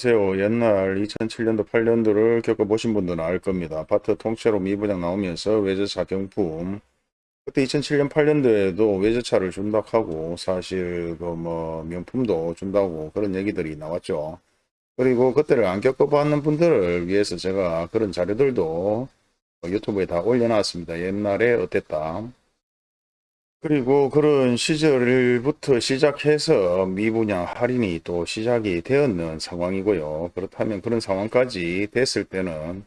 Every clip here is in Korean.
안녕하세요. 옛날 2007년도 8년도를 겪어보신 분들은 알 겁니다. 아파트 통째로 미분양 나오면서 외제차 경품 그때 2007년 8년도에도 외제차를 준다고 하고 사실 그 뭐 명품도 준다고 그런 얘기들이 나왔죠. 그리고 그때를 안 겪어봤는 분들을 위해서 제가 그런 자료들도 유튜브에 다 올려놨습니다. 옛날에 어땠다. 그리고 그런 시절부터 시작해서 미분양 할인이 또 시작이 되었는 상황이고요. 그렇다면 그런 상황까지 됐을 때는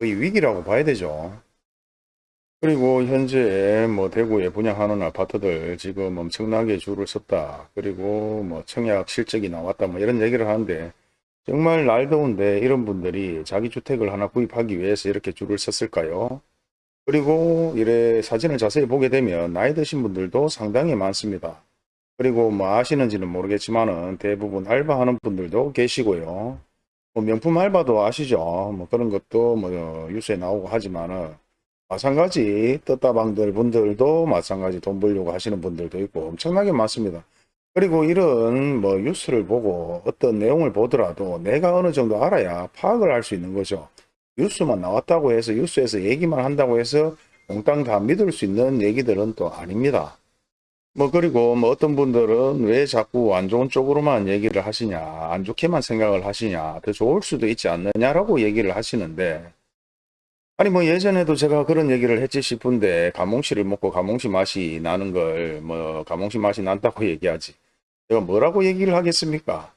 거의 위기라고 봐야 되죠. 그리고 현재 뭐 대구에 분양하는 아파트들 지금 엄청나게 줄을 섰다. 그리고 뭐 청약 실적이 나왔다. 뭐 이런 얘기를 하는데 정말 날 더운데 이런 분들이 자기 주택을 하나 구입하기 위해서 이렇게 줄을 섰을까요? 그리고 이래 사진을 자세히 보게 되면 나이 드신 분들도 상당히 많습니다. 그리고 뭐 아시는지는 모르겠지만은 대부분 알바하는 분들도 계시고요. 뭐 명품 알바도 아시죠? 뭐 그런 것도 뭐 뉴스에 나오고 하지만은 마찬가지 떴다방들 분들도 마찬가지 돈 벌려고 하시는 분들도 있고 엄청나게 많습니다. 그리고 이런 뭐 뉴스를 보고 어떤 내용을 보더라도 내가 어느 정도 알아야 파악을 할 수 있는 거죠. 뉴스만 나왔다고 해서 뉴스에서 얘기만 한다고 해서 몽땅 다 믿을 수 있는 얘기들은 또 아닙니다. 뭐 그리고 뭐 어떤 분들은 왜 자꾸 안 좋은 쪽으로만 얘기를 하시냐 안 좋게만 생각을 하시냐 더 좋을 수도 있지 않느냐라고 얘기를 하시는데 아니 뭐 예전에도 제가 그런 얘기를 했지 싶은데 가몽씨를 먹고 가몽씨 맛이 나는 걸 뭐 가몽씨 맛이 난다고 얘기하지 제가 뭐라고 얘기를 하겠습니까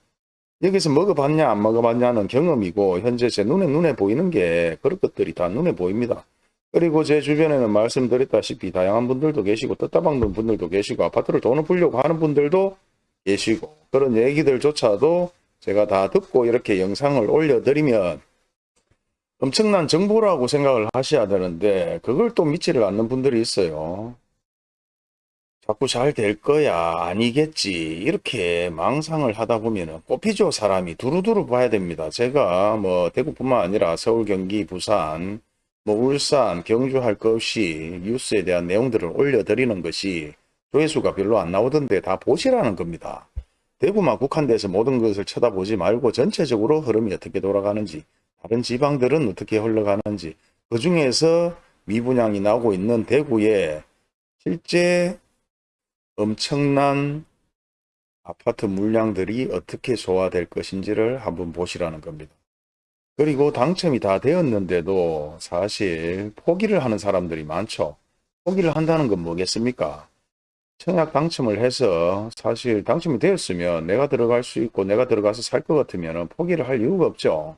여기서 먹어봤냐 안 먹어봤냐는 경험이고 현재 제 눈에 눈에 보이는 게 그런 것들이 다 눈에 보입니다. 그리고 제 주변에는 말씀드렸다시피 다양한 분들도 계시고 떴다방는 분들도 계시고 아파트를 돈을 벌려고 하는 분들도 계시고 그런 얘기들조차도 제가 다 듣고 이렇게 영상을 올려드리면 엄청난 정보라고 생각을 하셔야 되는데 그걸 또 믿지를 않는 분들이 있어요. 자꾸 잘 될 거야. 아니겠지. 이렇게 망상을 하다 보면 뽑히죠 사람이. 두루두루 봐야 됩니다. 제가 뭐 대구뿐만 아니라 서울 경기 부산 뭐 울산 경주 할 것 없이 뉴스에 대한 내용들을 올려드리는 것이 조회수가 별로 안 나오던데 다 보시라는 겁니다. 대구만 국한돼서 모든 것을 쳐다보지 말고 전체적으로 흐름이 어떻게 돌아가는지 다른 지방들은 어떻게 흘러가는지 그 중에서 미분양이 나오고 있는 대구에 실제 엄청난 아파트 물량들이 어떻게 소화될 것인지를 한번 보시라는 겁니다. 그리고 당첨이 다 되었는데도 사실 포기를 하는 사람들이 많죠. 포기를 한다는 건 뭐겠습니까? 청약 당첨을 해서 사실 당첨이 되었으면 내가 들어갈 수 있고 내가 들어가서 살 것 같으면 포기를 할 이유가 없죠.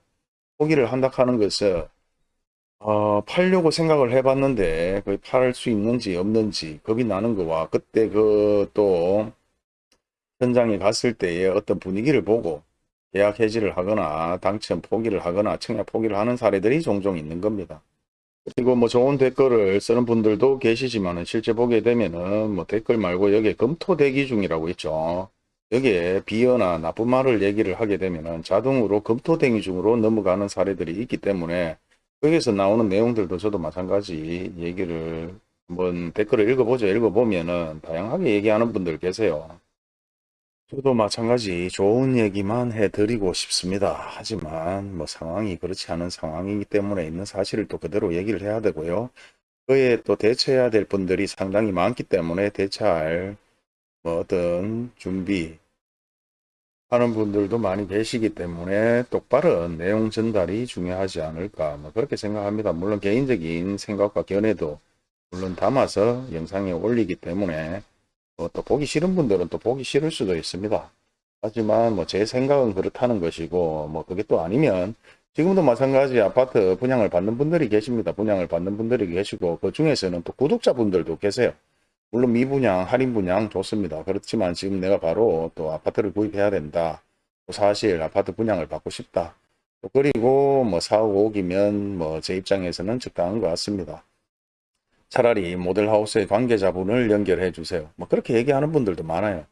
포기를 한다 하는 것은 어, 팔려고 생각을 해봤는데 그팔수 있는지 없는지 겁이 나는 거와 그때 그 또 현장에 갔을 때의 어떤 분위기를 보고 계약 해지를 하거나 당첨 포기를 하거나 청약 포기를 하는 사례들이 종종 있는 겁니다. 그리고 뭐 좋은 댓글을 쓰는 분들도 계시지만 실제 보게 되면은 뭐 댓글 말고 여기에 검토 대기 중이라고 있죠. 여기에 비어나 나쁜 말을 얘기를 하게 되면은 자동으로 검토 대기 중으로 넘어가는 사례들이 있기 때문에 거기에서 나오는 내용들도 저도 마찬가지 얘기를 한번 댓글을 읽어보죠. 읽어보면은 다양하게 얘기하는 분들 계세요. 저도 마찬가지 좋은 얘기만 해드리고 싶습니다. 하지만 뭐 상황이 그렇지 않은 상황이기 때문에 있는 사실을 또 그대로 얘기를 해야 되고요. 그에 또 대처해야 될 분들이 상당히 많기 때문에 대처할 뭐 어떤 준비 하는 분들도 많이 계시기 때문에 똑바른 내용 전달이 중요하지 않을까 뭐 그렇게 생각합니다. 물론 개인적인 생각과 견해도 물론 담아서 영상에 올리기 때문에 뭐또 보기 싫은 분들은 또 보기 싫을 수도 있습니다. 하지만 뭐 제 생각은 그렇다는 것이고 뭐 그게 또 아니면 지금도 마찬가지 아파트 분양을 받는 분들이 계십니다. 분양을 받는 분들이 계시고 그 중에서는 또 구독자분들도 계세요. 물론 미분양, 할인 분양 좋습니다. 그렇지만 지금 내가 바로 또 아파트를 구입해야 된다. 사실 아파트 분양을 받고 싶다. 그리고 뭐 4억 5억이면 뭐 제 입장에서는 적당한 것 같습니다. 차라리 모델하우스의 관계자분을 연결해 주세요. 뭐 그렇게 얘기하는 분들도 많아요.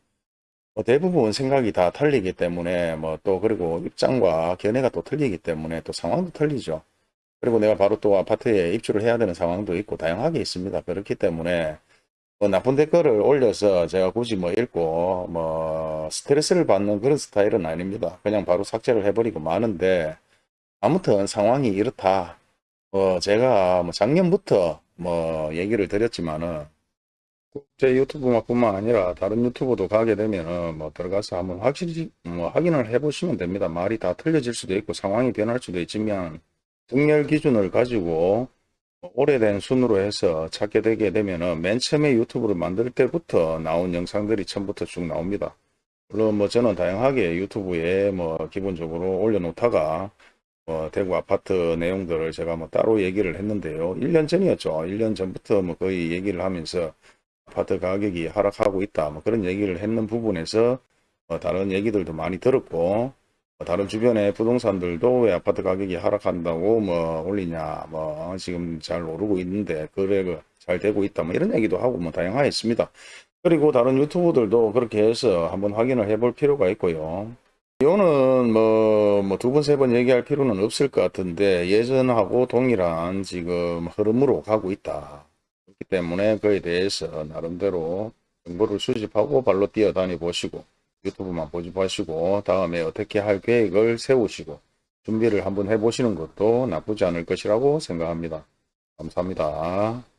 뭐 대부분 생각이 다 틀리기 때문에 뭐 또 그리고 입장과 견해가 또 틀리기 때문에 또 상황도 틀리죠. 그리고 내가 바로 또 아파트에 입주를 해야 되는 상황도 있고 다양하게 있습니다. 그렇기 때문에 뭐 나쁜 댓글을 올려서 제가 굳이 뭐 읽고 뭐뭐 스트레스를 받는 그런 스타일은 아닙니다. 그냥 바로 삭제를 해버리고 마는데 아무튼 상황이 이렇다. 어, 제가 뭐 작년부터 뭐 얘기를 드렸지만은 제 유튜브뿐만 아니라 다른 유튜브도 가게 되면은 뭐 들어가서 한번 확실히 뭐 확인을 해 보시면 됩니다. 말이 다 틀려질 수도 있고 상황이 변할 수도 있지만 등렬 기준을 가지고 오래된 순으로 해서 찾게 되게 되면은 맨 처음에 유튜브를 만들 때부터 나온 영상들이 처음부터 쭉 나옵니다. 물론 뭐 저는 다양하게 유튜브에 뭐 기본적으로 올려놓다가 뭐 대구 아파트 내용들을 제가 뭐 따로 얘기를 했는데요. 1년 전이었죠. 1년 전부터 뭐 거의 얘기를 하면서 아파트 가격이 하락하고 있다. 뭐 그런 얘기를 했는 부분에서 뭐 다른 얘기들도 많이 들었고 뭐 다른 주변의 부동산들도 왜 아파트 가격이 하락한다고 뭐 올리냐 뭐 지금 잘 오르고 있는데 거래가 잘 되고 있다 뭐 이런 얘기도 하고 뭐 다양하였습니다. 그리고 다른 유튜브들도 그렇게 해서 한번 확인을 해볼 필요가 있고요. 이거는 뭐, 뭐 두 번, 세 번 얘기할 필요는 없을 것 같은데 예전하고 동일한 지금 흐름으로 가고 있다. 그렇기 때문에 그에 대해서 나름대로 정보를 수집하고 발로 뛰어다니 보시고 유튜브만 보지 마시고 다음에 어떻게 할 계획을 세우시고 준비를 한번 해보시는 것도 나쁘지 않을 것이라고 생각합니다. 감사합니다.